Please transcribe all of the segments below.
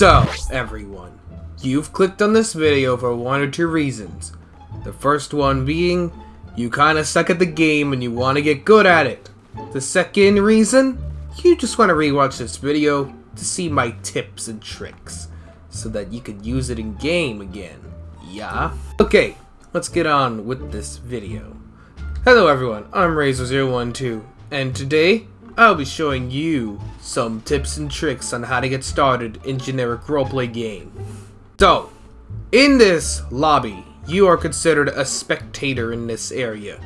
So, everyone, you've clicked on this video for one or two reasons. The first one being, you kinda suck at the game and you want to get good at it. The second reason, you just want to rewatch this video to see my tips and tricks, so that you could use it in game again. Yeah? Okay, let's get on with this video. Hello everyone, I'm Razor012, and today I'll be showing you some tips and tricks on how to get started in generic roleplay game. So, in this lobby, you are considered a spectator in this area.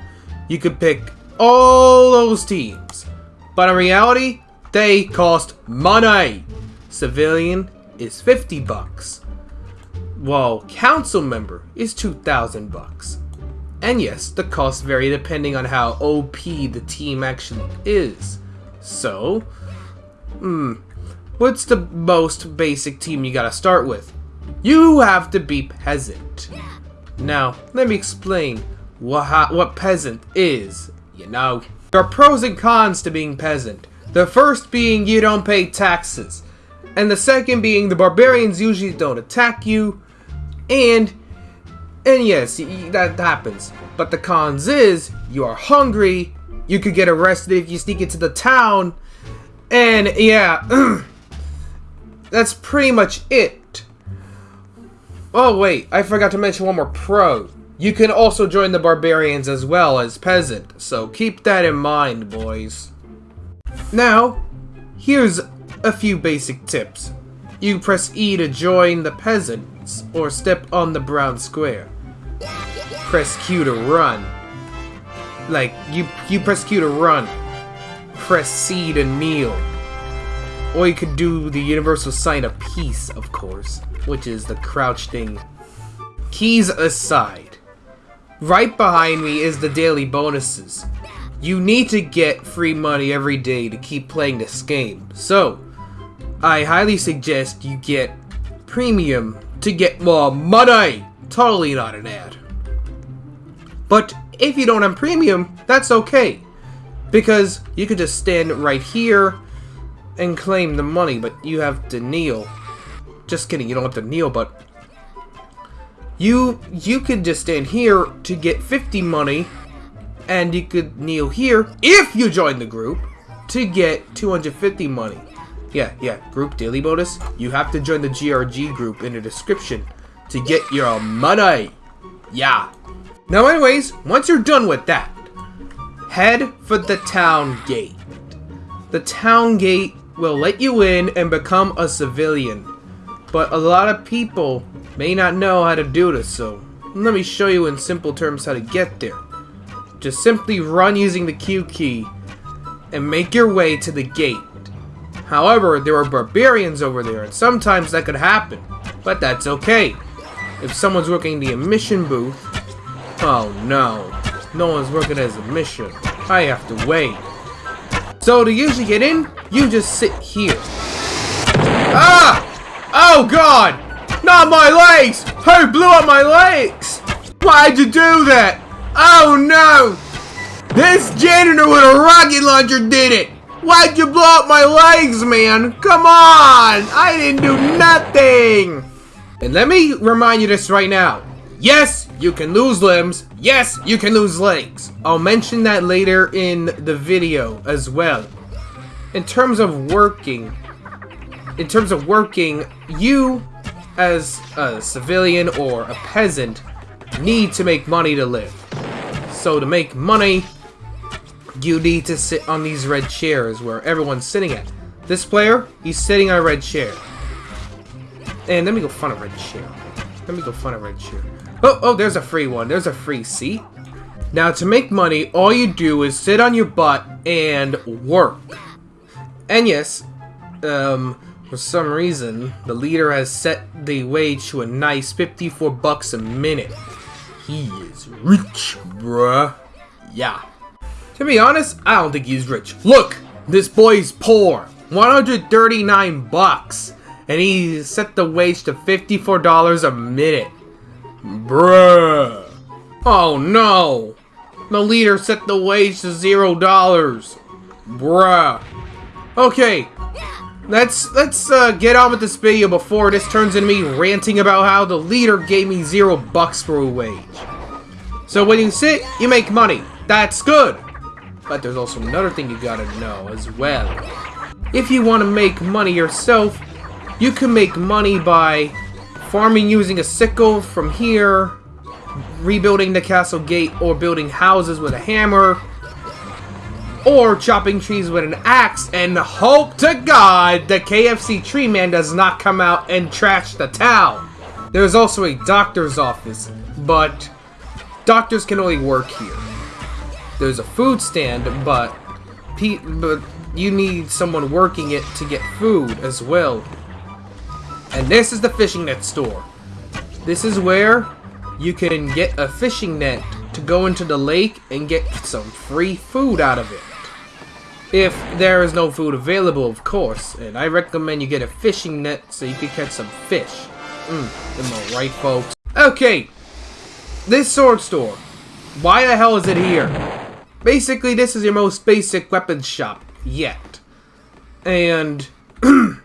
You could pick all those teams, but in reality, they cost money. Civilian is 50 bucks, while council member is 2,000 bucks. And yes, the costs vary depending on how OP the team actually is. So, hmm, what's the most basic team you gotta start with? You have to be peasant. Now, let me explain what, what peasant is, you know. There are pros and cons to being peasant. The first being you don't pay taxes. And the second being the barbarians usually don't attack you. And, and yes, that happens. But the cons is, you are hungry, you could get arrested if you sneak into the town. And yeah, that's pretty much it. Oh wait, I forgot to mention one more pro. You can also join the barbarians as well as peasant, so keep that in mind, boys. Now, here's a few basic tips. You press E to join the peasants, or step on the brown square. Press Q to run. Like, you, you press Q to run. Press C to kneel. Or you could do the universal sign of peace, of course, which is the crouch thing. Keys aside. Right behind me is the daily bonuses. You need to get free money every day to keep playing this game. So, I highly suggest you get premium to get more money. Totally not an ad. But if you don't have premium, that's okay. Because you could just stand right here and claim the money, but you have to kneel. Just kidding, you don't have to kneel, but you you could just stand here to get 50 money and you could kneel here if you join the group to get 250 money. Yeah, yeah, group daily bonus. You have to join the GRG group in the description to get your money. Yeah. Now anyways, once you're done with that, head for the town gate. The town gate will let you in and become a civilian. But a lot of people may not know how to do this, so let me show you in simple terms how to get there. Just simply run using the Q key and make your way to the gate. However, there are barbarians over there, and sometimes that could happen, but that's okay. If someone's working the emission booth, Oh no, no one's working as a mission. I have to wait. So to usually get in, you just sit here. Ah! Oh god! Not my legs! Who blew up my legs? Why'd you do that? Oh no! This janitor with a rocket launcher did it! Why'd you blow up my legs, man? Come on! I didn't do nothing! And let me remind you this right now. Yes, you can lose limbs. Yes, you can lose legs. I'll mention that later in the video as well. In terms of working, in terms of working, you as a civilian or a peasant need to make money to live. So to make money, you need to sit on these red chairs where everyone's sitting at. This player, he's sitting on a red chair. And let me go find a red chair. Let me go find a red chair. Oh, oh, there's a free one. There's a free seat. Now, to make money, all you do is sit on your butt and work. And yes, um, for some reason, the leader has set the wage to a nice 54 bucks a minute. He is rich, bruh. Yeah. To be honest, I don't think he's rich. Look, this boy's poor. 139 bucks. And he set the wage to $54 a minute. Bruh. Oh no. The leader set the wage to zero dollars. Bruh. Okay. let's let's uh, get on with this video before this turns into me ranting about how the leader gave me zero bucks for a wage. So when you sit, you make money. That's good. But there's also another thing you gotta know as well. If you want to make money yourself, you can make money by farming using a sickle from here, rebuilding the castle gate, or building houses with a hammer, or chopping trees with an axe, and hope to God the KFC tree man does not come out and trash the town. There's also a doctor's office, but doctors can only work here. There's a food stand, but but you need someone working it to get food as well. And this is the fishing net store. This is where you can get a fishing net to go into the lake and get some free food out of it. If there is no food available, of course. And I recommend you get a fishing net so you can catch some fish. Mmm, am I right, folks? Okay, this sword store. Why the hell is it here? Basically, this is your most basic weapons shop yet. And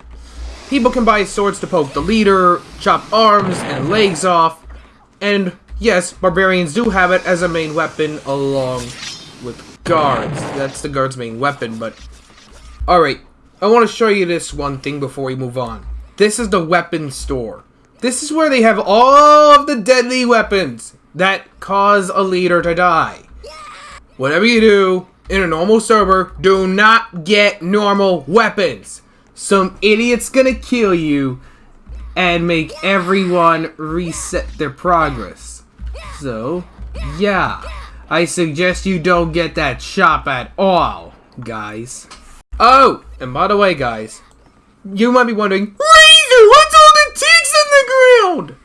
people can buy swords to poke the leader, chop arms and legs off, and yes, barbarians do have it as a main weapon along with guards. That's the guard's main weapon, but... Alright, I want to show you this one thing before we move on. This is the weapon store. This is where they have all of the deadly weapons that cause a leader to die. Whatever you do in a normal server, do not get normal weapons. Some idiot's gonna kill you and make everyone reset their progress. So, yeah. I suggest you don't get that shop at all, guys. Oh, and by the way, guys, you might be wondering, Razor, what's all the ticks in the ground?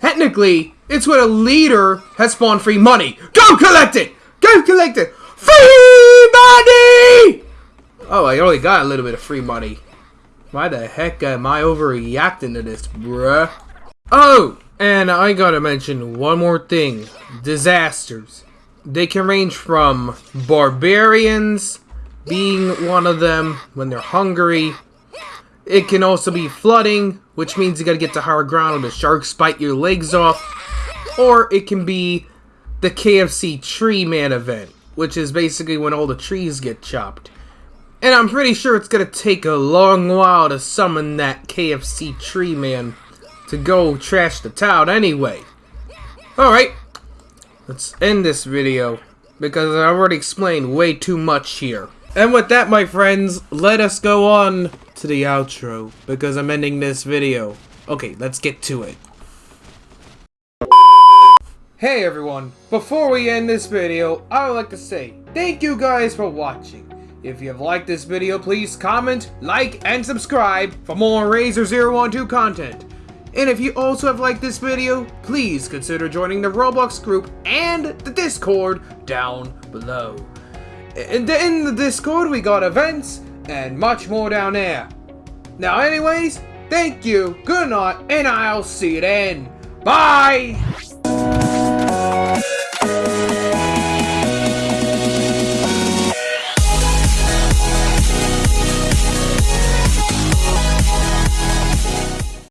Technically, it's where a leader has spawned free money. Go collect it! Go collect it! Free money! Oh, I only got a little bit of free money. Why the heck am I overreacting to this, bruh? Oh, and I gotta mention one more thing. Disasters. They can range from barbarians being one of them when they're hungry. It can also be flooding, which means you gotta get to higher ground or the sharks bite your legs off. Or it can be the KFC Tree Man event, which is basically when all the trees get chopped. And I'm pretty sure it's gonna take a long while to summon that KFC Tree Man to go trash the town anyway. Alright, let's end this video because I already explained way too much here. And with that, my friends, let us go on to the outro because I'm ending this video. Okay, let's get to it. Hey everyone, before we end this video, I would like to say thank you guys for watching. If you have liked this video, please comment, like, and subscribe for more Razor 012 content. And if you also have liked this video, please consider joining the Roblox group and the Discord down below. And in the Discord, we got events and much more down there. Now anyways, thank you, good night, and I'll see you then. Bye!